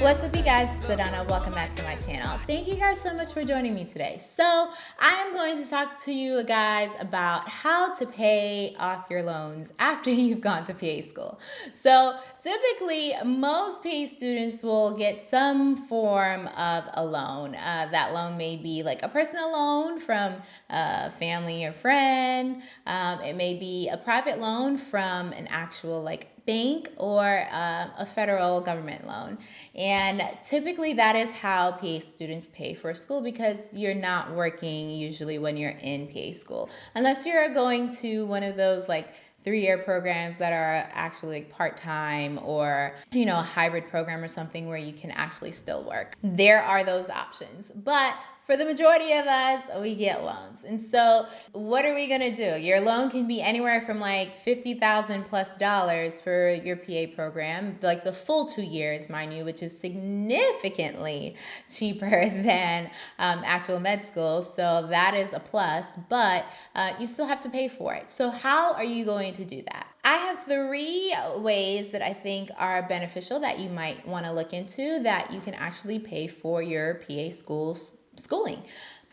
What's up you guys, it's Adana. Welcome back to my channel. Thank you guys so much for joining me today. So I am going to talk to you guys about how to pay off your loans after you've gone to PA school. So typically most PA students will get some form of a loan. Uh, that loan may be like a personal loan from a family or friend. Um, it may be a private loan from an actual like bank or uh, a federal government loan. And typically that is how PA students pay for school because you're not working usually when you're in PA school. Unless you're going to one of those like three-year programs that are actually like part-time or you know a hybrid program or something where you can actually still work there are those options but for the majority of us, we get loans. And so what are we gonna do? Your loan can be anywhere from like 50,000 plus dollars for your PA program, like the full two years, mind you, which is significantly cheaper than um, actual med school. So that is a plus, but uh, you still have to pay for it. So how are you going to do that? I have three ways that I think are beneficial that you might want to look into that you can actually pay for your PA schools schooling.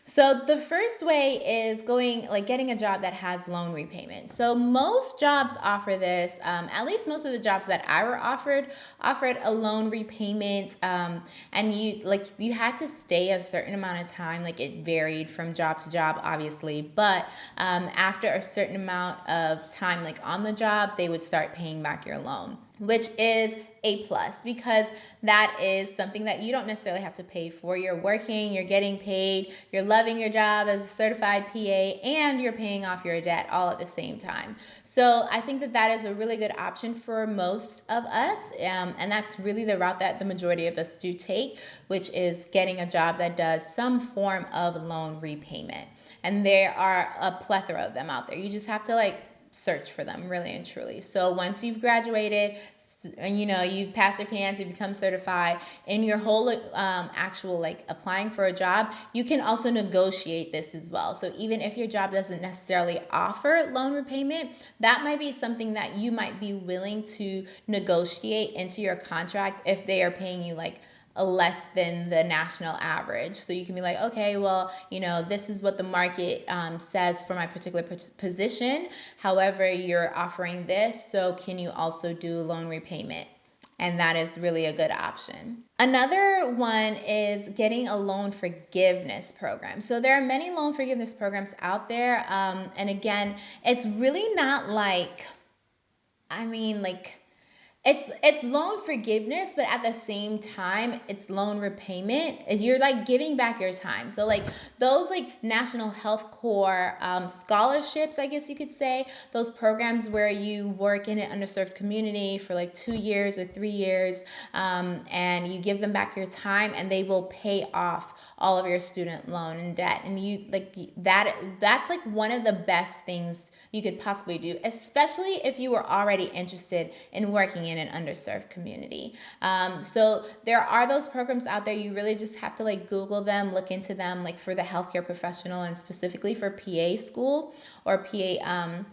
So the first way is going like getting a job that has loan repayment. So most jobs offer this. Um, at least most of the jobs that I were offered offered a loan repayment, um, and you like you had to stay a certain amount of time. Like it varied from job to job, obviously, but um, after a certain amount of time, like on the job, they would start paying back your loan which is a plus because that is something that you don't necessarily have to pay for. You're working, you're getting paid, you're loving your job as a certified PA, and you're paying off your debt all at the same time. So I think that that is a really good option for most of us, um, and that's really the route that the majority of us do take, which is getting a job that does some form of loan repayment. And there are a plethora of them out there. You just have to like search for them really and truly. So once you've graduated, and you know you've passed your PANCE, you become certified in your whole um, actual like applying for a job, you can also negotiate this as well. So even if your job doesn't necessarily offer loan repayment, that might be something that you might be willing to negotiate into your contract if they are paying you like less than the national average. So you can be like, okay, well, you know, this is what the market um, says for my particular position. However, you're offering this, so can you also do loan repayment? And that is really a good option. Another one is getting a loan forgiveness program. So there are many loan forgiveness programs out there. Um, and again, it's really not like, I mean, like, it's it's loan forgiveness but at the same time it's loan repayment. You're like giving back your time. So like those like national health corps um, scholarships i guess you could say those programs where you work in an underserved community for like two years or three years um, and you give them back your time and they will pay off all of your student loan and debt. And you like that that's like one of the best things you could possibly do especially if you were already interested in working in an underserved community um, so there are those programs out there you really just have to like google them look into them like for the healthcare professional and specifically for pa school or pa um,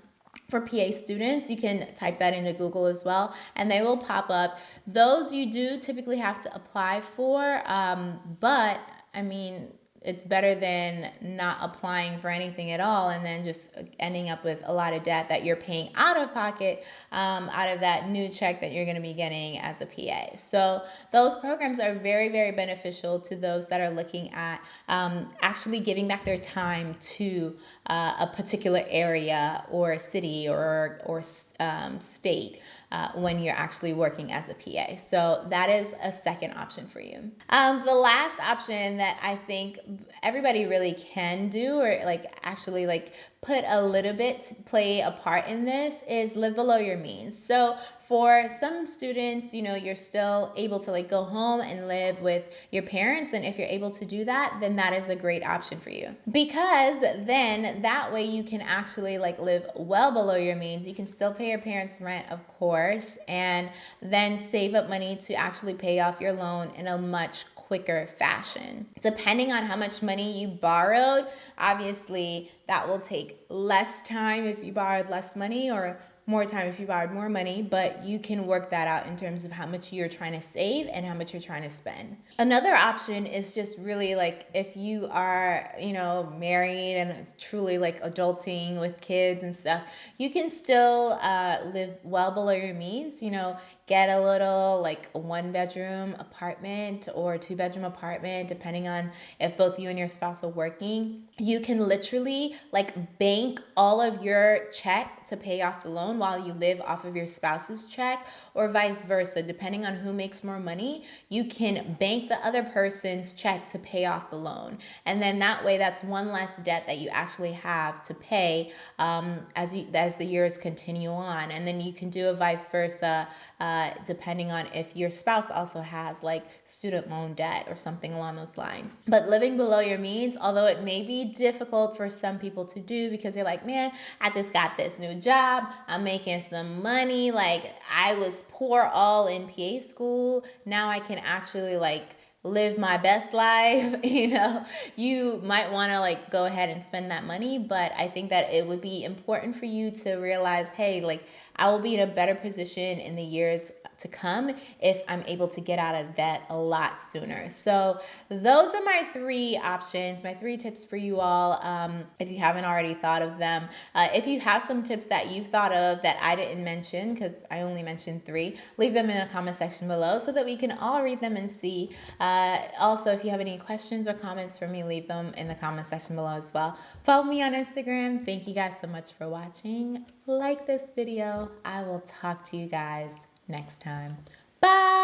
for PA students, you can type that into Google as well, and they will pop up. Those you do typically have to apply for, um, but I mean, it's better than not applying for anything at all and then just ending up with a lot of debt that you're paying out of pocket um, out of that new check that you're going to be getting as a PA. So those programs are very, very beneficial to those that are looking at um, actually giving back their time to uh, a particular area or a city or, or um, state uh, when you're actually working as a PA. So that is a second option for you. Um, the last option that I think everybody really can do or like actually like put a little bit play a part in this is live below your means. So for some students, you know, you're still able to like go home and live with your parents. And if you're able to do that, then that is a great option for you. Because then that way you can actually like live well below your means. You can still pay your parents rent, of course, and then save up money to actually pay off your loan in a much quicker fashion. Depending on how much money you borrowed, obviously that will take less time if you borrowed less money or more time if you borrowed more money, but you can work that out in terms of how much you're trying to save and how much you're trying to spend. Another option is just really like if you are, you know, married and truly like adulting with kids and stuff, you can still uh, live well below your means, you know, get a little like one bedroom apartment or two bedroom apartment, depending on if both you and your spouse are working. You can literally like bank all of your check to pay off the loan while you live off of your spouse's check, or vice versa. Depending on who makes more money, you can bank the other person's check to pay off the loan. And then that way, that's one less debt that you actually have to pay um, as, you, as the years continue on. And then you can do a vice versa. Uh, depending on if your spouse also has like student loan debt or something along those lines. But living below your means, although it may be difficult for some people to do because they're like, man, I just got this new job, I'm making some money. Like, I was poor all in PA school. Now I can actually like live my best life you know you might want to like go ahead and spend that money but i think that it would be important for you to realize hey like I will be in a better position in the years to come if I'm able to get out of debt a lot sooner. So, those are my three options, my three tips for you all. Um, if you haven't already thought of them, uh, if you have some tips that you've thought of that I didn't mention, because I only mentioned three, leave them in the comment section below so that we can all read them and see. Uh, also, if you have any questions or comments for me, leave them in the comment section below as well. Follow me on Instagram. Thank you guys so much for watching. Like this video. I will talk to you guys next time. Bye.